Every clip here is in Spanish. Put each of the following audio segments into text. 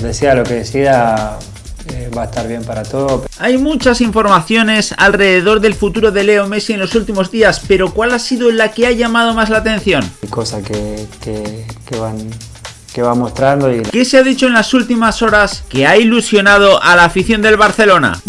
Decía lo que decía, eh, va a estar bien para todo. Hay muchas informaciones alrededor del futuro de Leo Messi en los últimos días, pero ¿cuál ha sido la que ha llamado más la atención? Hay cosas que, que, que van que va mostrando y... ¿Qué se ha dicho en las últimas horas que ha ilusionado a la afición del Barcelona?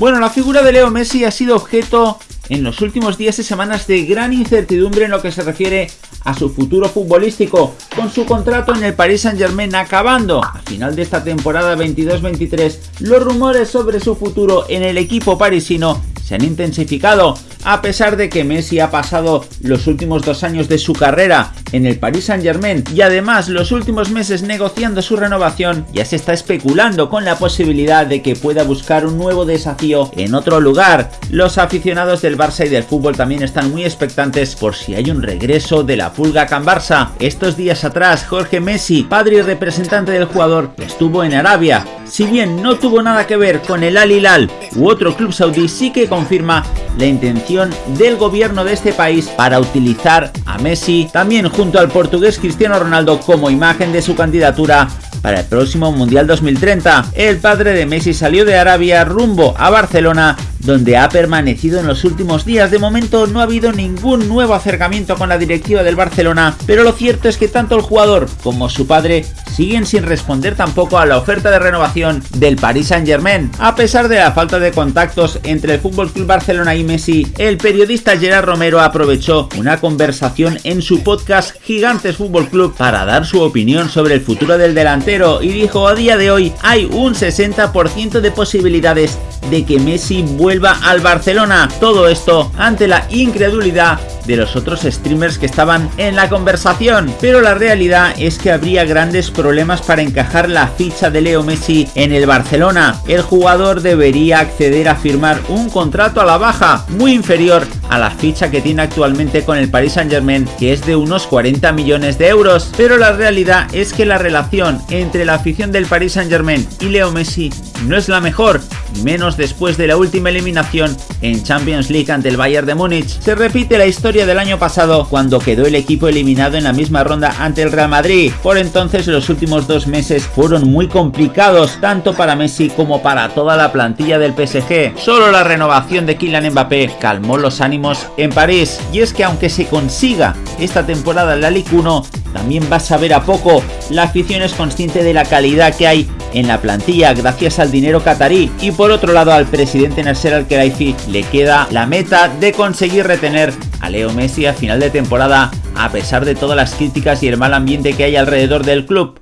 Bueno, la figura de Leo Messi ha sido objeto en los últimos días y semanas de gran incertidumbre en lo que se refiere a su futuro futbolístico, con su contrato en el Paris Saint Germain acabando a final de esta temporada 22-23, los rumores sobre su futuro en el equipo parisino se han intensificado, a pesar de que Messi ha pasado los últimos dos años de su carrera en el Paris Saint Germain y además los últimos meses negociando su renovación, ya se está especulando con la posibilidad de que pueda buscar un nuevo desafío en otro lugar. Los aficionados del Barça y del fútbol también están muy expectantes por si hay un regreso de la pulga Can Barça. Estos días atrás, Jorge Messi, padre y representante del jugador, estuvo en Arabia. Si bien no tuvo nada que ver con el Al Hilal u otro club saudí, sí que confirma la intención del gobierno de este país para utilizar a Messi, también junto al portugués Cristiano Ronaldo como imagen de su candidatura para el próximo Mundial 2030. El padre de Messi salió de Arabia rumbo a Barcelona donde ha permanecido en los últimos días. De momento no ha habido ningún nuevo acercamiento con la directiva del Barcelona, pero lo cierto es que tanto el jugador como su padre siguen sin responder tampoco a la oferta de renovación del Paris Saint Germain. A pesar de la falta de contactos entre el FC Barcelona y Messi, el periodista Gerard Romero aprovechó una conversación en su podcast Gigantes Fútbol Club para dar su opinión sobre el futuro del delantero y dijo a día de hoy hay un 60% de posibilidades de que Messi vuelva al Barcelona. Todo esto ante la incredulidad de los otros streamers que estaban en la conversación. Pero la realidad es que habría grandes problemas para encajar la ficha de Leo Messi en el Barcelona. El jugador debería acceder a firmar un contrato a la baja, muy inferior a la ficha que tiene actualmente con el Paris Saint Germain, que es de unos 40 millones de euros. Pero la realidad es que la relación entre la afición del Paris Saint Germain y Leo Messi no es la mejor, menos después de la última eliminación en Champions League ante el Bayern de Múnich. Se repite la historia del año pasado cuando quedó el equipo eliminado en la misma ronda ante el Real Madrid. Por entonces los últimos dos meses fueron muy complicados tanto para Messi como para toda la plantilla del PSG. Solo la renovación de Kylian Mbappé calmó los ánimos en París y es que aunque se consiga esta temporada en la Ligue 1 también va a saber a poco. La afición es consciente de la calidad que hay en la plantilla gracias al dinero catarí y por otro lado al presidente Nasser Al-Khelaifi le queda la meta de conseguir retener a Leo Messi a final de temporada a pesar de todas las críticas y el mal ambiente que hay alrededor del club.